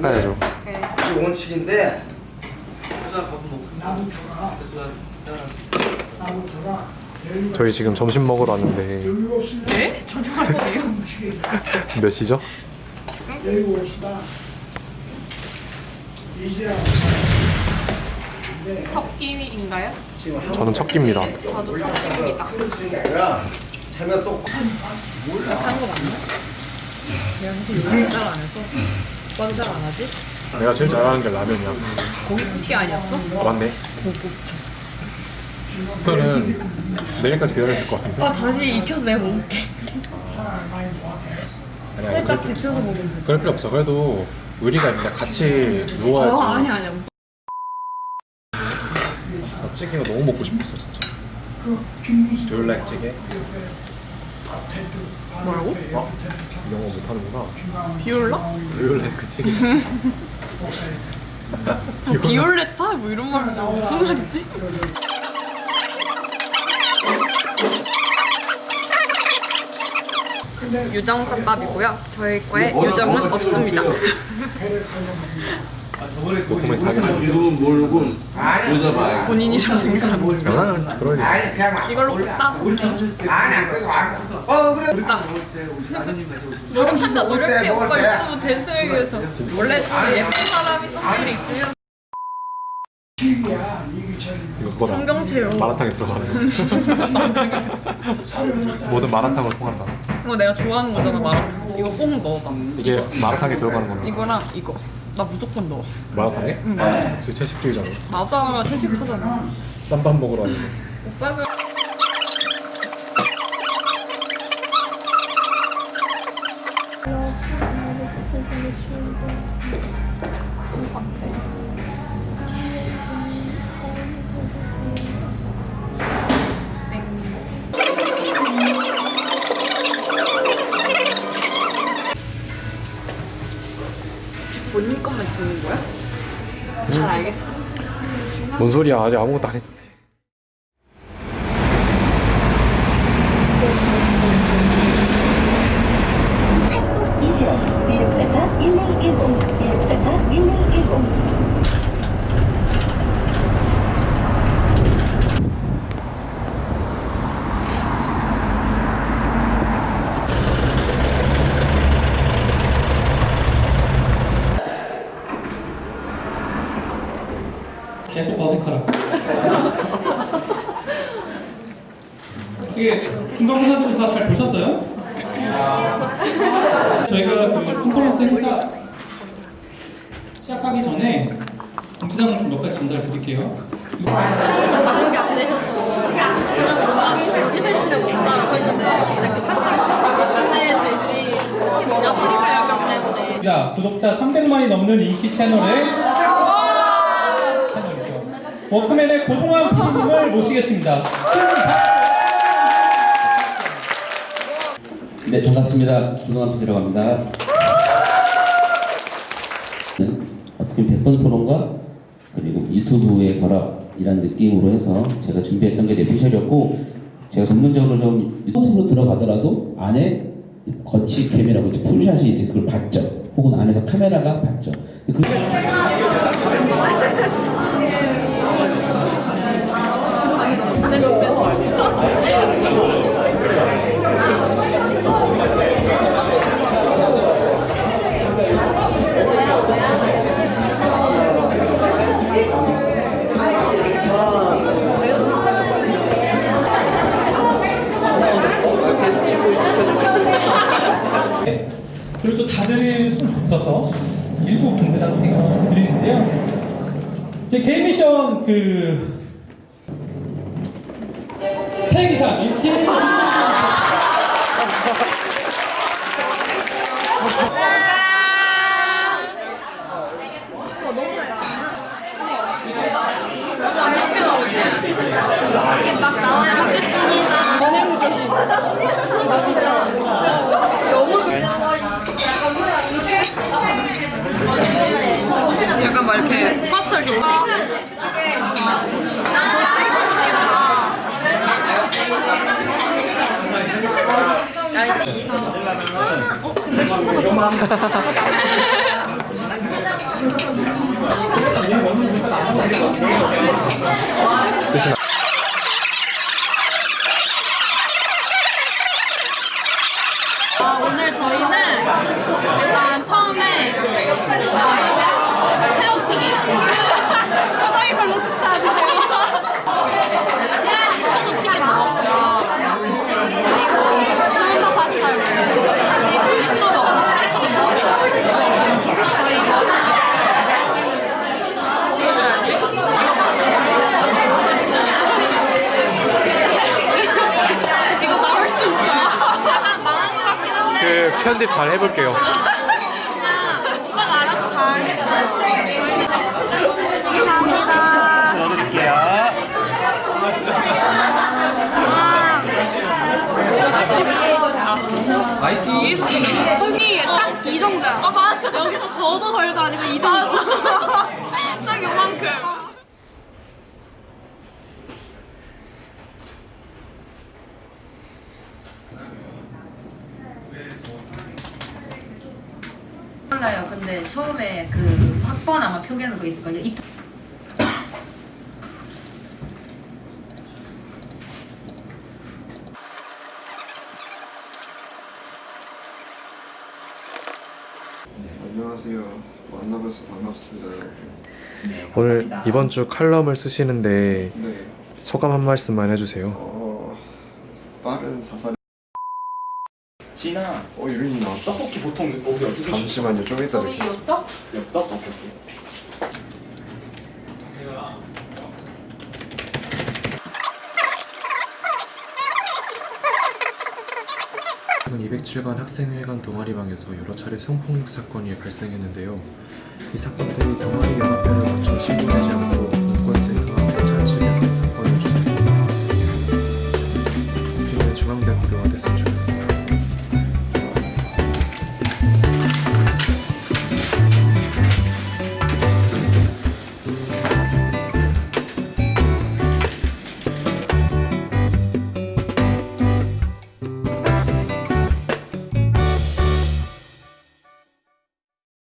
닦아야죠 네. 이게 원칙인데 저희 지금 점심 먹으러 왔는데 네? 저녁 왔어요? 몇 시죠? 첫 끼인가요? 저는 첫 끼입니다 저도 첫 끼입니다 하면 또 아, 몰라. 딴거 맞나? 음. 그냥 안 했어. 해서 완전 안 하지? 내가 제일 잘하는 게 라면이야. 고기 아니었어? 아 맞네. 저는 내일까지 기다려야 될 것 같은데. 아 다시 익혀서 내가 먹을게. 아니, 아니, 살짝 그럴, 데쳐서 먹으면 돼. 그럴 필요 없어. 그래도 의리가 있는데 같이 누워야지. 어 아니 아니야. 나 찌개가 너무 먹고 싶었어 진짜. 듀얼렉 찌개. 뭐라고? 어? 영어 못하는구나. 비올라? 듀얼렉 그 찌개. 비올레타? 뭐 이런 말 무슨 말이지? 유정쌈밥이고요. 저희 거에 유정은 없습니다. 노코멘트 하겠습니다. 이름은 모르고 여자봐. 본인이랑 생각하는 아, 이걸로 꼭 따서 아니야 그거 안. 어 그래. 노력한다 노력해 오빠 유튜브 대수에 위해서 원래 예쁜 사람이 성질이 있으면 이거 그거다. 성경체요 마라탕에 들어가는 거. 모든 마라탕으로 통한다. 이거 내가 좋아하는 거잖아 마라탕 이거 꼭 넣어봐 이게 마라탕에 들어가는 겁니다. 이거랑 이거 나 무조건 넣어 마라탕에? 역시 채식주의자네. 맞아 채식하잖아 쌈밥 먹으러 왔는데. 오빠가 뭔 소리야? 아직 아무것도 안 했는데. 이륙하자 1110 이륙하자 1110 계속 어색하라. 이게 중간고사들은 다 잘 보셨어요? 저희가 그 컨퍼런스 행사 시작하기 전에 공지사항을 좀몇 가지 전달 드릴게요. 안 되셔서 했는데 근데 그 뭐냐 때문에 야, 구독자 300만이 넘는 인기 채널의 채널이죠. 워크맨의 고동환 PD님을 모시겠습니다. 네, 반갑습니다. 김동환 PD라고 합니다. 어떻게 보면 100번 토론과 그리고 유튜브의 결합이라는 느낌으로 해서 제가 준비했던 게 내피셜이었고 제가 전문적으로 좀 코스로 들어가더라도 안에 거치 캠이라고 이제 풀샷이 이제 그걸 봤죠. 혹은 안에서 카메라가 봤죠. 그 그리고 또 다들 수는 없어서 일부 분들한테 좀 드리는데요. 제 개인 미션 그 폐기상 이팀 아, 오늘 저희는 일단 처음에 아, 편집 잘 해볼게요. 그냥 오빠가 알아서 잘 해주세요. 속이 딱 이 정도야. 아 맞아. 여기서 더도 덜도 아니고 이 정도. 딱 요만큼. 몰라요. 근데 처음에 그 학번 아마 표기하는 거 있을걸요. 이 안녕하세요. 만나뵈서 반갑습니다, 여러분. 오늘 이번 주 칼럼을 쓰시는데 네, 소감 한 말씀만 해주세요. 어, 빠른 자살. 진아 어, 유린이 나왔다. 떡볶이 보통 여기 어디서 잠시만요, 좀 이따 뵙겠습니다. 엽떡? 오케이 최근 207반 학생회관 동아리방에서 여러 차례 성폭력 사건이 발생했는데요. 이 사건들이 동아리 연합회를 거쳐 신고된